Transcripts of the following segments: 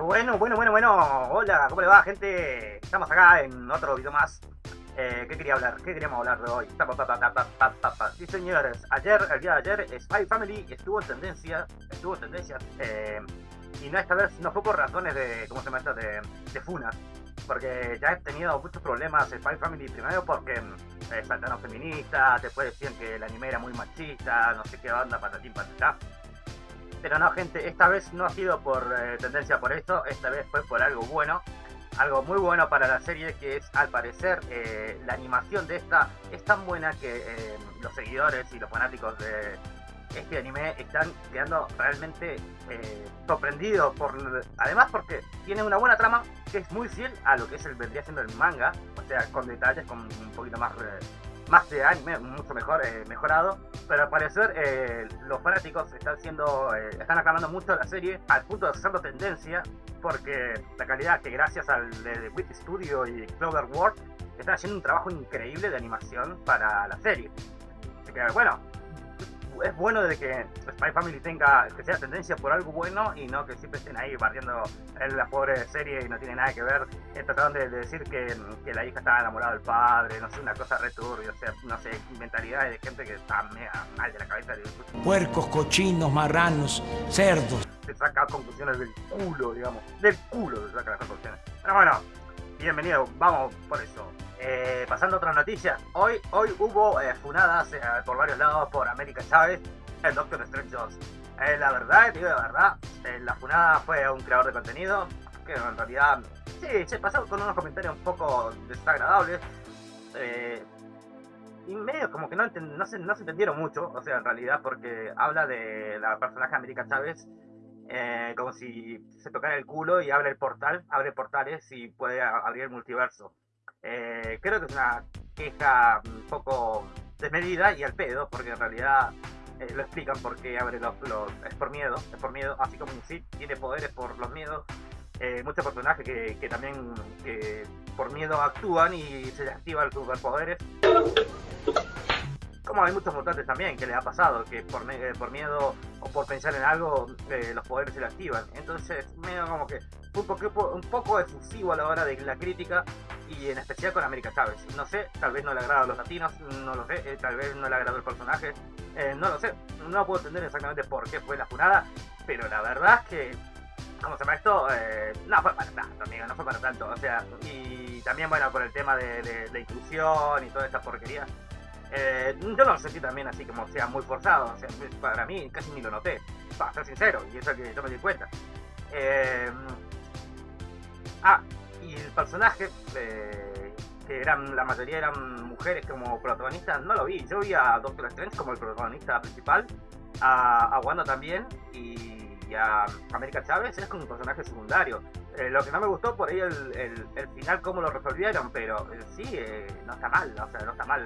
Bueno, bueno, bueno, bueno. Hola, ¿cómo le va, gente? Estamos acá en otro video más. Eh, ¿Qué quería hablar? ¿Qué queríamos hablar de hoy? Sí, señores, ayer, el día de ayer, Spy Family estuvo en tendencia, estuvo en tendencia, eh, y no esta vez no fue por razones de, ¿cómo se llama? De, de funas, porque ya he tenido muchos problemas Spy Family, primero porque eh, saltaron feministas, después decían que el anime era muy machista, no sé qué onda, patatín, patatá. Pero no, gente, esta vez no ha sido por eh, tendencia por esto, esta vez fue por algo bueno. Algo muy bueno para la serie que es, al parecer, eh, la animación de esta es tan buena que eh, los seguidores y los fanáticos de este anime están quedando realmente sorprendidos. por Además porque tiene una buena trama que es muy fiel a lo que es vendría siendo el manga, o sea, con detalles, con un poquito más más de anime, mucho mejor, eh, mejorado, pero al parecer eh, los fanáticos están siendo, eh, están aclamando mucho la serie al punto de hacerlo tendencia, porque la calidad que gracias al de Wit Studio y Clover World están haciendo un trabajo increíble de animación para la serie. Así que bueno, es bueno de que Spy Family tenga, que sea tendencia por algo bueno y no que siempre estén ahí barriendo en la pobre serie y no tiene nada que ver. Eh, trataron de, decir que, que, la hija estaba enamorada del padre, no sé, una cosa returbia, o sea, no sé, mentalidades de gente que está mega mal de la cabeza. De... Puercos, cochinos, marranos, cerdos. Se saca conclusiones del culo, digamos, del culo se saca las conclusiones. Pero bueno, bienvenido, vamos por eso. Eh, pasando a otra noticia, hoy, hoy hubo eh, funadas eh, por varios lados por América Chávez, el Doctor Strange 2. la verdad, digo la verdad, la funada fue un creador de contenido que en realidad, sí, se pasó con unos comentarios un poco desagradables. y medio como que no, no, se, no se entendieron mucho, o sea, en realidad, porque habla de la personaje América Chávez como si se tocara el culo y abre el portal, abre portales y puede abrir el multiverso. Eh, creo que es una queja un poco desmedida y al pedo, porque en realidad eh, lo explican porque abre los, es por miedo, es por miedo, así como un Sith tiene poderes por los miedos, eh, muchos personajes que, que también que por miedo actúan y se les activan sus superpoderes. Como hay muchos mutantes también que les ha pasado, que por, por miedo o por pensar en algo, los poderes se les activan. Entonces, medio como que un poco, un poco efusivo a la hora de la crítica y en especial con América Chávez. No sé, tal vez no le agrada a los latinos, no lo sé, eh, tal vez no le agradó el personaje, eh, no lo sé, no puedo entender exactamente por qué fue la jurada, pero la verdad es que, ¿cómo se llama esto? Eh, no fue para tanto, amigo, no fue para tanto, o sea, y también, bueno, por el tema de, de, inclusión y toda esta porquería. yo no lo sentí también así como sea muy forzado, o sea, para mí casi ni lo noté, para ser sincero, y eso que yo me di cuenta. ah, y el personaje, eh, que eran la mayoría eran mujeres como protagonistas, no lo vi. Yo vi a Doctor Strange como el protagonista principal, a, Wanda también y, a América Chávez es como un personaje secundario. Eh, lo que no me gustó por ahí el, el, final, cómo lo resolvieron, pero eh, sí, no está mal, o sea, no está mal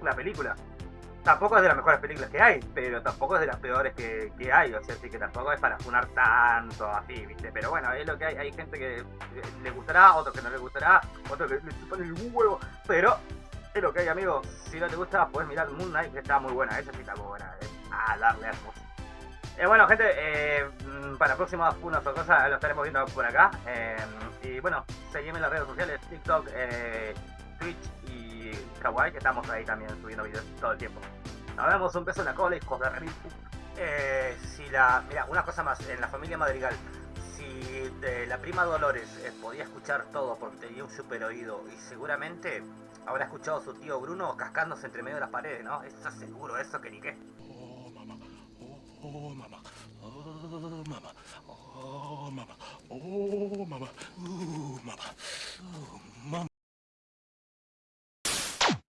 una película tampoco es de las mejores películas que hay, pero tampoco es de las peores que, que hay, o sea, así que tampoco es para funar tanto así, ¿viste? Pero bueno, es lo que hay, hay gente que le gustará, otros que no le gustará, otros que le chupan el huevo, pero es lo que hay, amigos. Si no te gusta, puedes mirar Moon Knight, que está muy buena, esa sí está muy buena, a darle hermoso. Eh, bueno, gente, eh, para próximas funas o cosas lo estaremos viendo por acá. Eh, y bueno, seguime en las redes sociales, TikTok, eh, Twitch Kawaii, que estamos ahí también subiendo videos todo el tiempo. Nos vemos, un beso en la cola, hijos de. Eh, si la, mira, una cosa más, en la familia Madrigal, si la prima Dolores eh, podía escuchar todo porque tenía un super oído y seguramente habrá escuchado a su tío Bruno cascándose entre medio de las paredes, ¿no? Eso seguro, eso que ni qué. Oh, mamá, oh, mamá, oh, mamá, oh, mamá, oh, mamá.